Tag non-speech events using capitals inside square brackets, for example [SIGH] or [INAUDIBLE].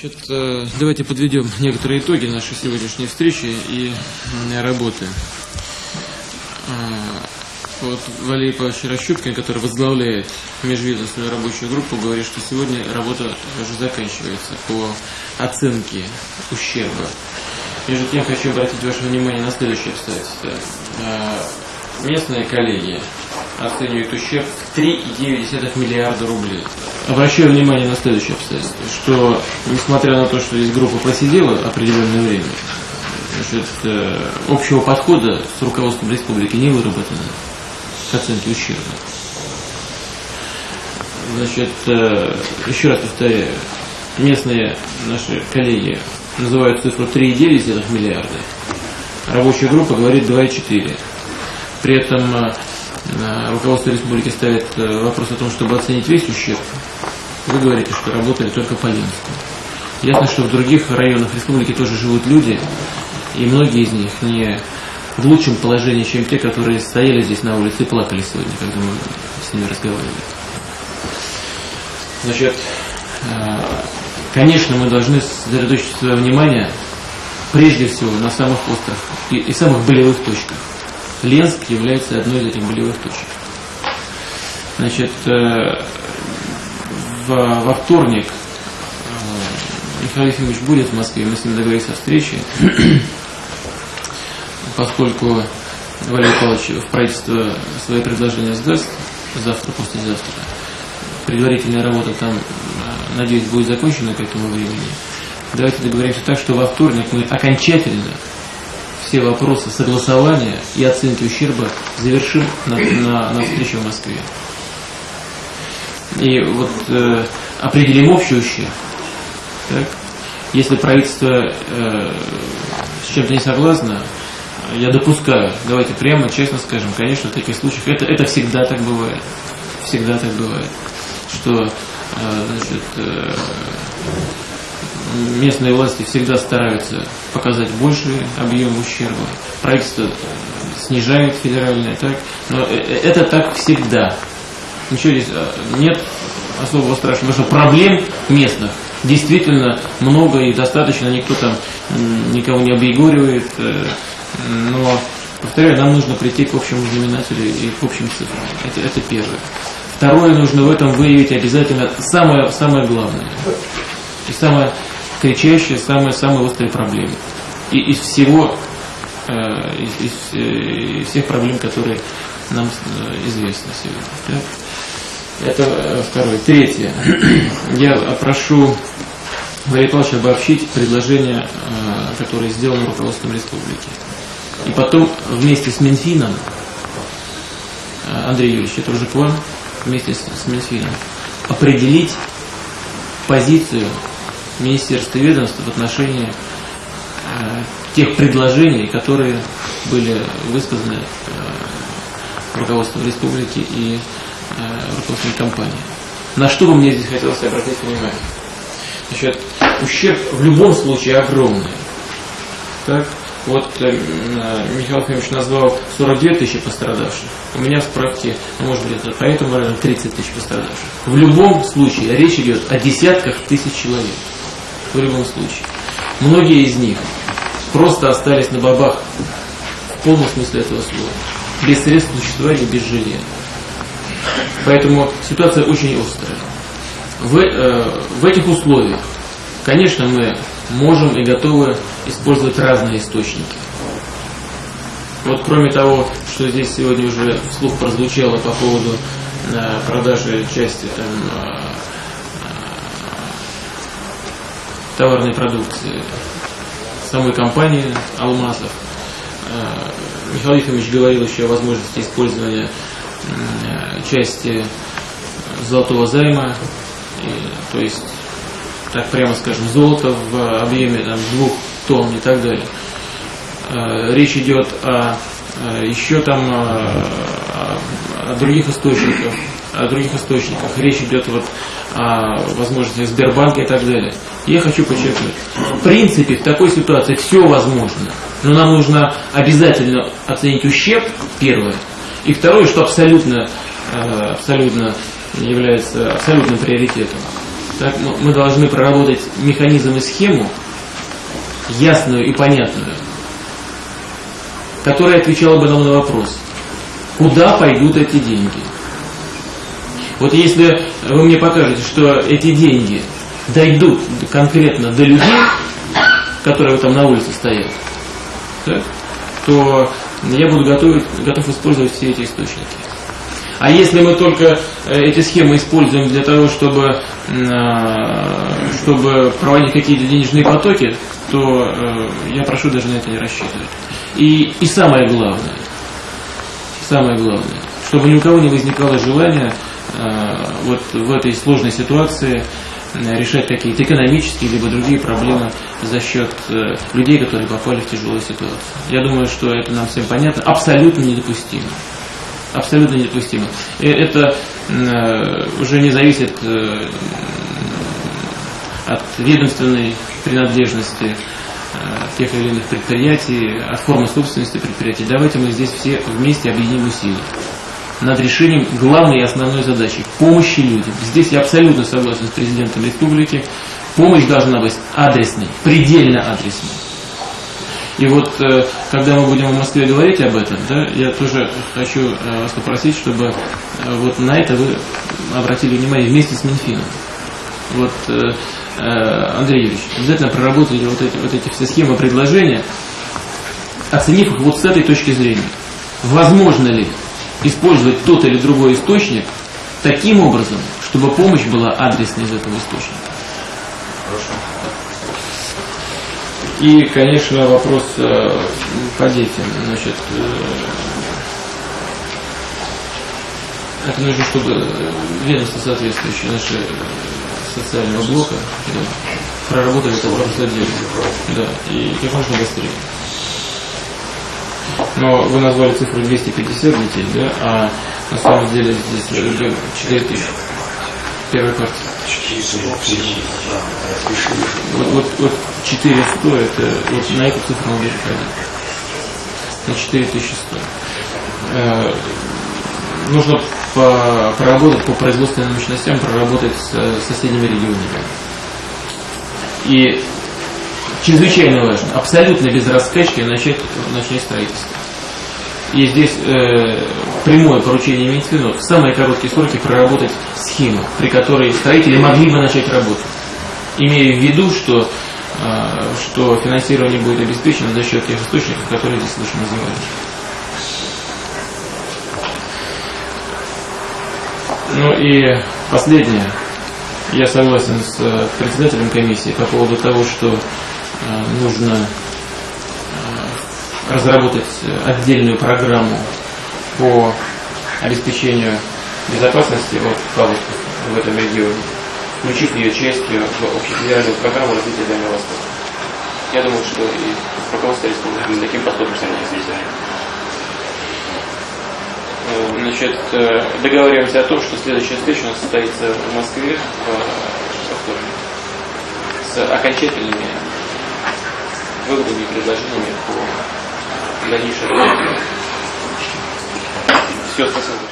Значит, э, давайте подведем некоторые итоги нашей сегодняшней встречи и работы. А, вот Валерий Павлович Рощупкин, который возглавляет межведомственную рабочую группу, говорит, что сегодня работа уже заканчивается по оценке ущерба. Между тем хочу обратить ваше внимание на следующее обстоятельство. А, местные коллеги оценивают ущерб в 3,9 миллиарда рублей. Обращаю внимание на следующее обстоятельство, что несмотря на то, что здесь группа просидела определенное время, значит, э, общего подхода с руководством республики не выработано к оценке ущерба. Значит, э, еще раз повторяю, местные наши коллеги называют цифру 3,9 миллиарда, рабочая группа говорит 2,4. При этом э, руководство республики ставит э, вопрос о том, чтобы оценить весь ущерб, вы говорите, что работали только по Ленинску. Ясно, что в других районах республики тоже живут люди, и многие из них не в лучшем положении, чем те, которые стояли здесь на улице и плакали сегодня, когда мы с ними разговаривали. Значит, э, конечно, мы должны сосредоточить свое внимание прежде всего на самых острых и, и самых болевых точках. Ленск является одной из этих болевых точек. Значит, э, во вторник э, Михаил Ефимович будет в Москве, мы с ним договорились о встрече, [CLEARS THROAT] поскольку Валерий Павлович в правительство свои предложения сдаст завтра, послезавтра. Предварительная работа там, э, надеюсь, будет закончена к этому времени. Давайте договоримся так, что во вторник мы окончательно все вопросы согласования и оценки ущерба завершим на, на, на встрече в Москве. И вот э, определим общий ущерб. Так? Если правительство э, с чем-то не согласно, я допускаю, давайте прямо, честно скажем, конечно, в таких случаях это, это всегда так бывает. Всегда так бывает. Что э, значит, э, местные власти всегда стараются показать больший объем ущерба. Правительство снижает федеральное, так? Но э, э, это так всегда. Ничего здесь э, нет особого страшного, потому что проблем местных действительно много и достаточно, никто там никого не объегоривает, но, повторяю, нам нужно прийти к общему знаменателю и к общим цифрам. Это, это первое. Второе, нужно в этом выявить обязательно самое, самое главное. И самое кричащие, самые-самые острые проблемы. И из всего, э, из, э, из всех проблем, которые нам э, известны сегодня. Так? Это второе. Третье. [CLEARS THROAT] Я прошу Валерия Павловича обобщить предложение, которое сделано руководством республики. И потом вместе с Минфином, Андрей Юрьевич, это уже к вам, вместе с, с Минфином, определить позицию министерств и ведомств в отношении э, тех предложений, которые были высказаны э, руководством республики и э, руководством компании. На что бы мне здесь хотелось обратить внимание? Значит, ущерб в любом случае огромный. Так? Вот э, Михаил Фомич назвал 42 тысячи пострадавших. У меня в справке, ну, может быть, это поэтому, наверное, 30 тысяч пострадавших. В любом случае речь идет о десятках тысяч человек в любом случае. Многие из них просто остались на бабах в полном смысле этого слова. Без средств существования, без жилья. Поэтому ситуация очень острая. В, э, в этих условиях, конечно, мы можем и готовы использовать разные источники. Вот кроме того, что здесь сегодня уже вслух прозвучало по поводу э, продажи части там, товарной продукции самой компании «Алмазов». Э, Михаил Ефимович говорил еще о возможности использования части золотого займа, то есть, так прямо скажем, золото в объеме там, двух тонн и так далее. Э, речь идет о, э, еще там о других источниках, о других источниках. Речь идет вот о возможности Сбербанка и так далее. Я хочу подчеркнуть, в принципе, в такой ситуации все возможно. Но нам нужно обязательно оценить ущерб, первое. И второе, что абсолютно, э, абсолютно является абсолютным приоритетом. Так, мы должны проработать механизм и схему, ясную и понятную, которая отвечала бы нам на вопрос, куда пойдут эти деньги. Вот если вы мне покажете, что эти деньги дойдут конкретно до людей, которые там на улице стоят, так, то я буду готовить, готов использовать все эти источники. А если мы только э, эти схемы используем для того, чтобы, э, чтобы проводить какие-то денежные потоки, то э, я прошу даже на это не рассчитывать. И, и самое главное, самое главное, чтобы ни у кого не возникало желания вот в этой сложной ситуации решать какие-то экономические либо другие проблемы за счет людей, которые попали в тяжелую ситуацию. Я думаю, что это нам всем понятно, абсолютно недопустимо абсолютно недопустимо. Это э, уже не зависит э, от ведомственной принадлежности э, тех или иных предприятий, от формы собственности предприятий. Давайте мы здесь все вместе объединим усилия над решением главной и основной задачи – помощи людям. Здесь я абсолютно согласен с президентом республики. Помощь должна быть адресной, предельно адресной. И вот, э, когда мы будем в Москве говорить об этом, да, я тоже хочу э, вас попросить, чтобы э, вот на это вы обратили внимание вместе с Минфином. Вот, Андрей Юрьевич, обязательно проработайте вот эти, вот эти все схемы предложения, оценив их вот с этой точки зрения. Возможно ли использовать тот или другой источник таким образом, чтобы помощь была адресной из этого источника? Хорошо. И, конечно, вопрос э, по детям. Значит, э, это нужно, чтобы ведомство соответствующее нашего социального блока да, проработали это вопрос отдельно. Да, и как можно быстрее. Но вы назвали цифру 250 детей, да, а на самом деле здесь 4000. Первая квартира. Вот, вот, вот 400, это вот на эту цифру надо ходить. На 4100. Э, нужно по, проработать по производственным мощностям, проработать с соседними регионами. И чрезвычайно важно, абсолютно без раскачки начать, начать строительство. И здесь э, прямое поручение Минфину в самые короткие сроки проработать схему, при которой строители могли бы начать работу. Имея в виду, что, э, что финансирование будет обеспечено за счет тех источников, которые здесь выше называли. Ну и последнее. Я согласен с э, председателем комиссии по поводу того, что нужно разработать отдельную программу по обеспечению безопасности вот, паводков в этом регионе, включив ее частью в общефедеральную программу развития Дальнего Востока. Я думаю, что и руководство республики таким подходом согласится. Э, значит, э, договариваемся о том, что следующая встреча у нас состоится в Москве в вторник с окончательными выводами и предложениями по дальнейшее. Все, спасибо.